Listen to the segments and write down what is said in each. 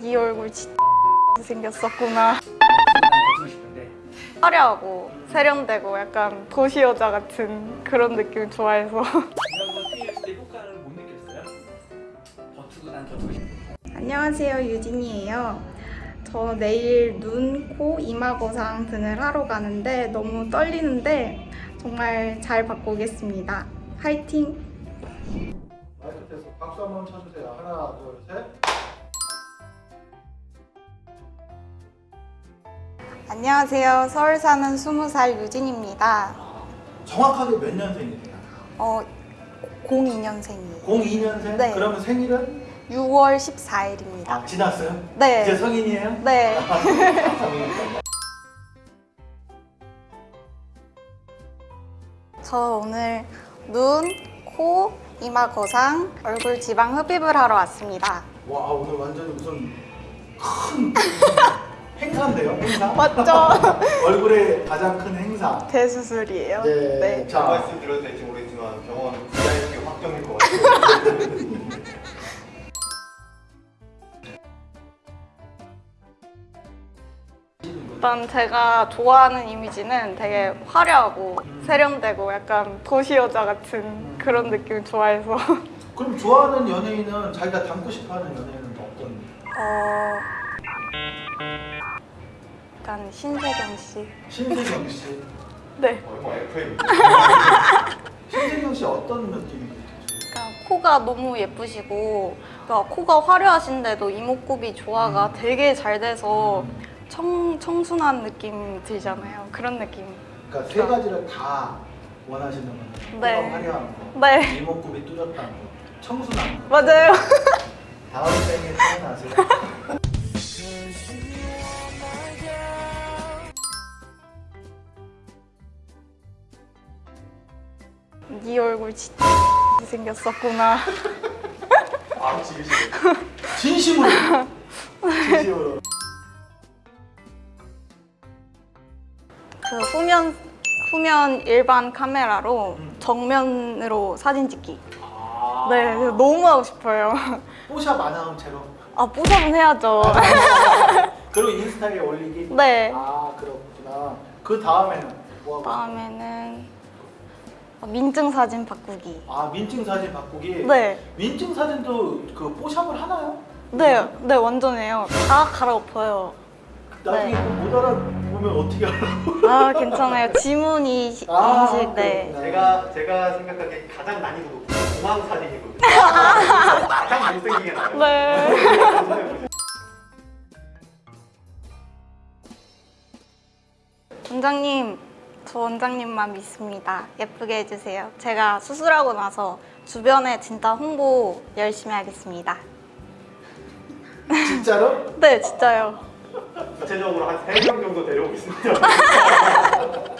네 얼굴 진짜 생겼었구나. 싶은데 화려하고 세련되고 약간 도시 여자 같은 그런 느낌 좋아해서. 안녕하세요 유진이에요. 저 내일 눈, 코, 이마 거상 등을 하러 가는데 너무 떨리는데 정말 잘 받고 오겠습니다. 화이팅! 마이크 테스트 박수 한번 쳐주세요. 하나, 둘, 셋. 안녕하세요. 서울 사는 20살 유진입니다. 정확하게 몇 년생이세요? 어, 02년생이에요. 02년생? 네. 그러면 생일은? 6월 14일입니다. 아, 지났어요? 네. 이제 성인이에요? 네. 아. 저 오늘 눈, 코, 이마 거상, 얼굴 지방 흡입을 하러 왔습니다. 와, 오늘 완전히 무슨 큰 행사인데요, 행사? 맞죠? 얼굴에 가장 큰 행사. 대수술이에요. 네. 네. 자, 말씀 드려도 될지 모르겠지만 병원 VIP 확정일 것 같아요. 일단 제가 좋아하는 이미지는 되게 화려하고 세련되고 약간 도시 여자 같은 그런 느낌 좋아해서 그럼 좋아하는 연예인은 자기가 닮고 싶어하는 연예인은 어떤? 어 약간 신세경 씨. 신세경 씨. 네. 얼마 FM. 신세경 씨 어떤 느낌이? 그러니까 코가 너무 예쁘시고 그러니까 코가 화려하신데도 이목구비 조화가 되게 잘 돼서 청 청순한 느낌 들잖아요. 그런 느낌. 그러니까 세 가지를 다 원하시는 거예요. 네. 화려한 거, 네. 이목구비 뚜렷한 거, 청순한 거. 맞아요. 다음 생에 태어나세요. 네 얼굴 진짜 생겼었구나. 지으시네. 진심으로. 진심으로. 그 후면 후면 일반 카메라로 음. 정면으로 사진 찍기. 아. 네, 너무 하고 싶어요. 뽀샵 안 하면 제로. 아 뽀샵은 해야죠. 그리고 인스타에 올리기. 네. 아 그렇구나. 그 다음에는 뭐? 다음에는 민증 사진 바꾸기. 아 민증 사진 바꾸기. 네, 민증 사진도 그 뽀샵을 하나요? 네, 네 완전해요. 다 갈아엎어요. 나중에 네. 못 알아보면 어떻게 알아? 아 괜찮아요. 지문이 시- 아, 인식 네. 그렇구나. 제가 제가 생각하기에 가장 난이도 높은 공항 사진이거든요. 가장 못생기게 나와요. 네. 원장님, 저 원장님만 믿습니다. 예쁘게 해주세요. 제가 수술하고 나서 주변에 진짜 홍보 열심히 하겠습니다. 진짜로? 네, 진짜요. 구체적으로 한 3명 정도 데려오겠습니다.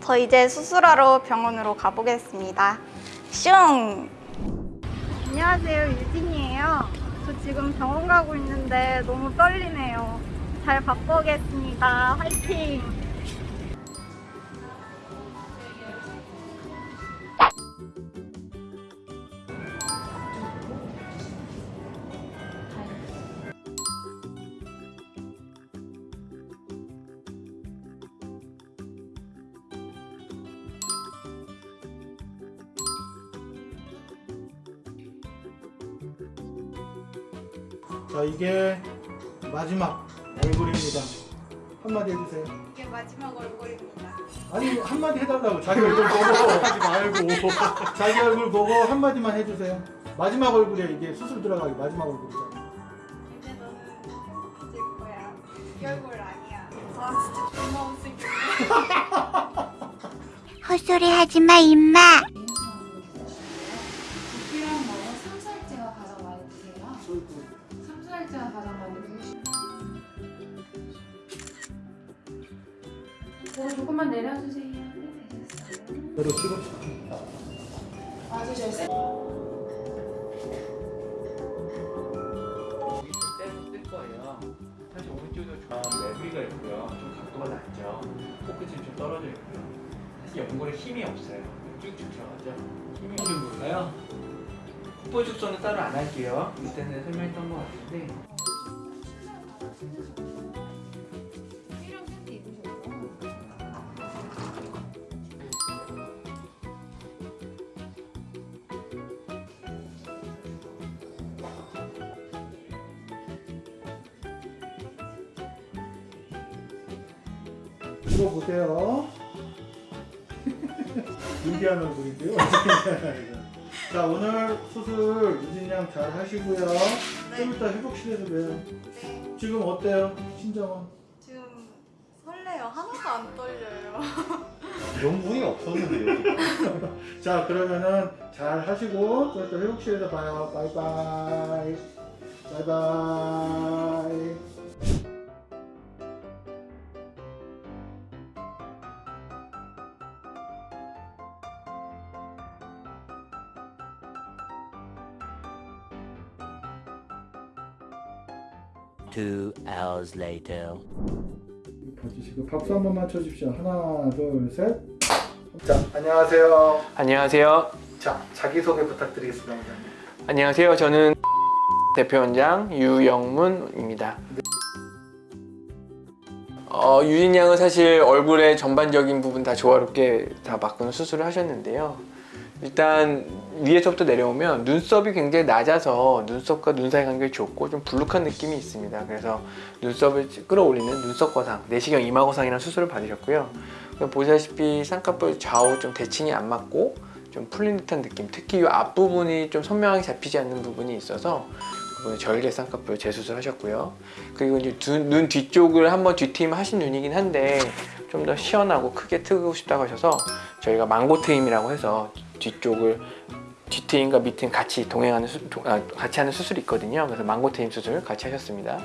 저 이제 수술하러 병원으로 가보겠습니다. 슝! 안녕하세요, 유진이에요. 저 지금 병원 가고 있는데 너무 떨리네요. 잘 바꾸겠습니다. 화이팅! 자 이게 마지막 얼굴입니다. 한마디 해주세요. 이게 마지막 얼굴입니다. 아니 한마디 해달라고 자기 얼굴 보고 하지 말고 자기 얼굴 보고 한마디만 해주세요. 마지막 얼굴에 이게 수술 들어가기 마지막 얼굴이잖아. 이제 너는 이제 거야. 이 얼굴 아니야. 아 진짜 존나 못생겼네. 헛소리 하지 마, 임마. 어, 조금만 내려주세요. 너로 찍어. 세. 거예요 사실 오른쪽도 좀 매부리가 있고요 좀 각도가 낮죠 코끝이 좀 떨어져 있고요 사실 연골에 힘이 없어요 쭉쭉 들어가죠 힘이 좀 볼까요? 콧볼 축소는 따로 안 할게요. 이때는 설명했던 것 같은데 이거 보세요. 준비한 얼굴인데요. 자 오늘 수술 유진 양 잘 하시고요. 좀 이따 회복실에서 봬요. 네. 지금 어때요? 신정은? 지금 설레요. 하나도 안 떨려요. 이런 분이 없었는데요. 자 그러면은 잘 하시고 좀 이따 회복실에서 봐요. 바이바이. 바이바이. Two hours later. 봐주시고 박수 한 번만 쳐주십시오. 하나, 둘, 셋. 자, 안녕하세요. 안녕하세요. 자, 자기소개 부탁드리겠습니다. 원장님. 안녕하세요. 저는 대표원장 유영문입니다. 어, 유진 양은 사실 얼굴의 전반적인 부분 다 조화롭게 다 바꾸는 수술을 하셨는데요. 일단 위에서부터 내려오면 눈썹이 굉장히 낮아서 눈썹과 눈 사이 간격이 좁고 좀 불룩한 느낌이 있습니다. 그래서 눈썹을 끌어올리는 눈썹 거상, 내시경 이마 거상이라는 수술을 받으셨고요. 보시다시피 쌍꺼풀 좌우 좀 대칭이 안 맞고 좀 풀린 듯한 느낌 특히 이 앞부분이 좀 선명하게 잡히지 않는 부분이 있어서 절개 쌍꺼풀 재수술 하셨고요 그리고 이제 두- 눈 뒤쪽을 한번 뒤트임 하신 눈이긴 한데 좀 더 시원하고 크게 트고 싶다고 하셔서 저희가 망고 트임이라고 해서 뒤쪽을 뒤트임과 밑트임 같이 동행하는 수, 도- 아, 같이 하는 수술이 있거든요. 그래서 망고 트임 수술 같이 하셨습니다.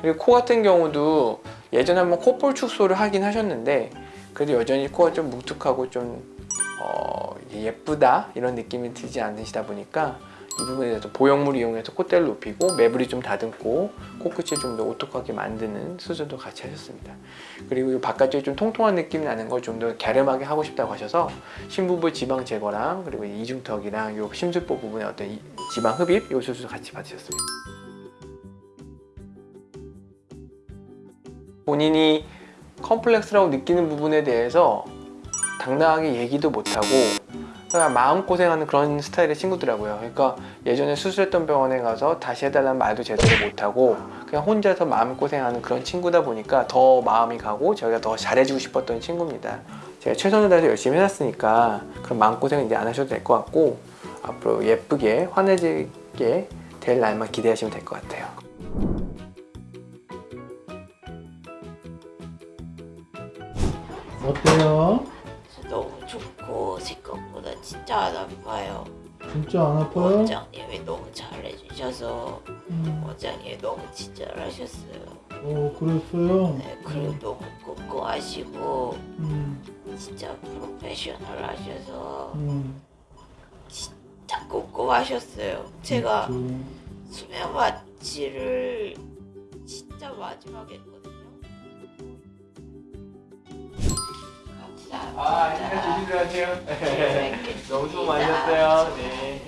그리고 코 같은 경우도 예전에 한번 콧볼 축소를 하긴 하셨는데 그래도 여전히 코가 좀 뭉툭하고 좀 어, 예쁘다? 이런 느낌이 들지 않으시다 보니까 이 부분에 대해서 보형물 이용해서 콧대를 높이고 매부리 좀 다듬고 코끝이 좀 더 오똑하게 만드는 수술도 같이 하셨습니다. 그리고 이 바깥쪽이 좀 통통한 느낌이 나는 걸 좀 더 갸름하게 하고 싶다고 하셔서 심부부 지방 제거랑 그리고 이중턱이랑 요 심술보 부분의 어떤 이- 지방 흡입 요 수술 같이 받으셨습니다. 본인이 컴플렉스라고 느끼는 부분에 대해서 당당하게 얘기도 못하고 마음고생하는 그런 스타일의 친구더라고요. 그러니까 예전에 수술했던 병원에 가서 다시 해달라는 말도 제대로 못하고 그냥 혼자서 마음고생하는 그런 친구다 보니까 더 마음이 가고 저희가 더 잘해주고 싶었던 친구입니다. 제가 최선을 다해서 열심히 해놨으니까 그런 마음고생은 이제 안 하셔도 될 것 같고 앞으로 예쁘게 환해지게 될 날만 기대하시면 될 것 같아요. 어때요? 진짜 안 아파요. 진짜 안 아파요? 원장님이 너무 잘해주셔서 음, 원장님이 너무 친절하셨어요. 어, 그랬어요? 네, 그리고 너무 꼼꼼하시고 음, 진짜 프로페셔널 하셔서 음, 진짜 꼼꼼하셨어요. 제가. 수면 마취를 진짜 마지막에 했거든요. 아, 아닙니다. 조심들 하세요. 너무 수고 많으셨어요. 네.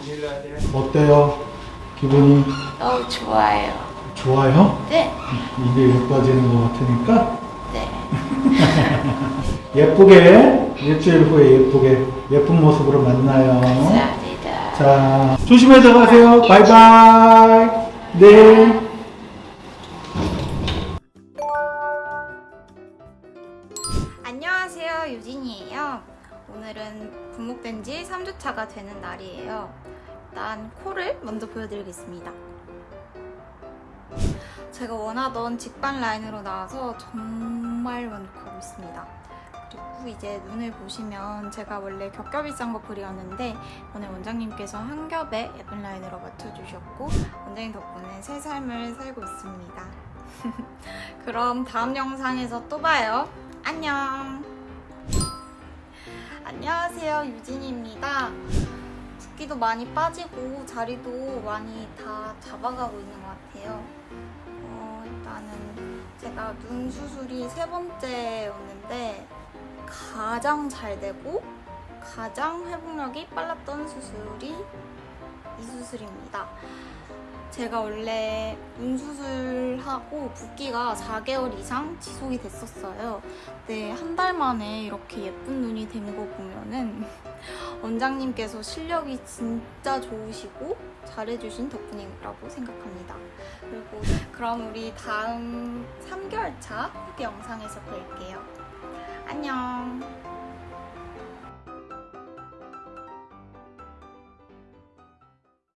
조심들 하세요. 어때요? 기분이 너무 좋아요. 좋아요? 네, 이게 예뻐지는 것 같으니까 네. 예쁘게 일주일 후에 예쁘게 예쁜 모습으로 만나요. 감사합니다. 자 조심해서 가세요. 바이바이. 네. 분목된 지 3주차가 되는 날이에요. 일단 코를 먼저 보여드리겠습니다. 제가 원하던 직반 라인으로 나와서 정말 만족하고 있습니다. 그리고 이제 눈을 보시면 제가 원래 겹겹이 쌍꺼풀이었는데 오늘 원장님께서 한 겹에 예쁜 라인으로 맞춰주셨고 원장님 덕분에 새 삶을 살고 있습니다. 그럼 다음 영상에서 또 봐요. 안녕. 안녕하세요. 유진입니다. 붓기도 많이 빠지고 자리도 많이 다 잡아가고 있는 것 같아요. 어, 일단은 제가 눈 수술이 세 번째였는데 가장 잘 되고 가장 회복력이 빨랐던 수술이 이 수술입니다. 제가 원래 눈 수술하고 붓기가 4개월 이상 지속이 됐었어요. 근데 한 달 만에 이렇게 예쁜 눈이 된 거 보면은 원장님께서 실력이 진짜 좋으시고 잘해주신 덕분이라고 생각합니다. 그리고 그럼 우리 다음 3개월 차 후기 영상에서 뵐게요.